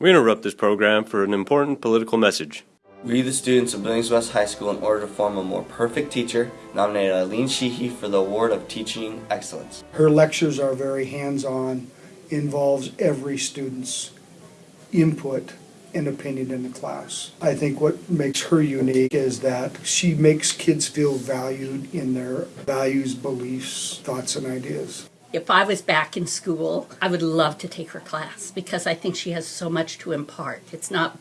We interrupt this program for an important political message. We, the students of Billings West High School, in order to form a more perfect teacher, nominated Eileen Sheehy for the Award of Teaching Excellence. Her lectures are very hands-on, involves every student's input and opinion in the class. I think what makes her unique is that she makes kids feel valued in their values, beliefs, thoughts, and ideas. If I was back in school, I would love to take her class because I think she has so much to impart. It's not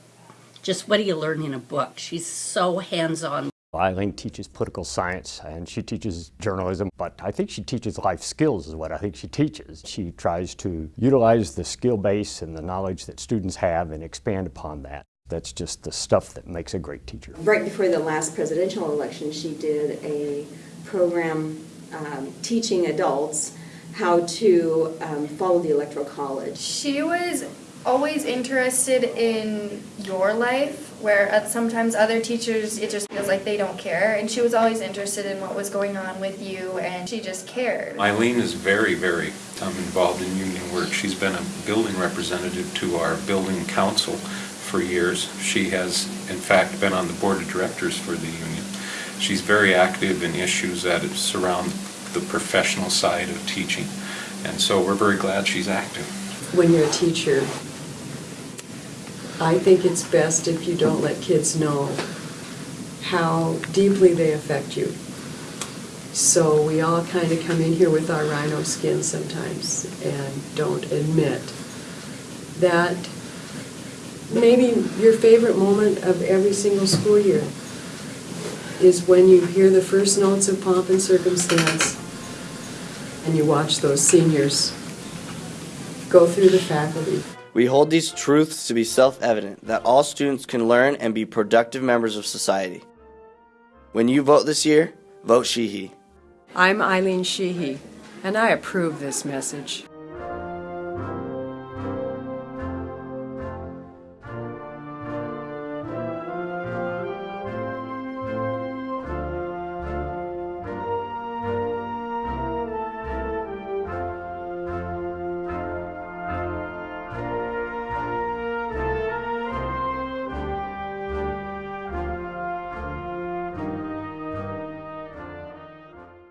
just what do you learn in a book. She's so hands-on. Eileen teaches political science and she teaches journalism, but I think she teaches life skills is what I think she teaches. She tries to utilize the skill base and the knowledge that students have and expand upon that. That's just the stuff that makes a great teacher. Right before the last presidential election, she did a program um, teaching adults how to um, follow the Electoral College. She was always interested in your life, where at sometimes other teachers it just feels like they don't care, and she was always interested in what was going on with you, and she just cared. Eileen is very, very um, involved in union work. She's been a building representative to our building council for years. She has, in fact, been on the board of directors for the union. She's very active in issues that surround the professional side of teaching. And so we're very glad she's active. When you're a teacher, I think it's best if you don't let kids know how deeply they affect you. So we all kind of come in here with our rhino skin sometimes and don't admit that maybe your favorite moment of every single school year is when you hear the first notes of pomp and circumstance and you watch those seniors go through the faculty. We hold these truths to be self-evident, that all students can learn and be productive members of society. When you vote this year, vote Sheehy. I'm Eileen Sheehy, and I approve this message.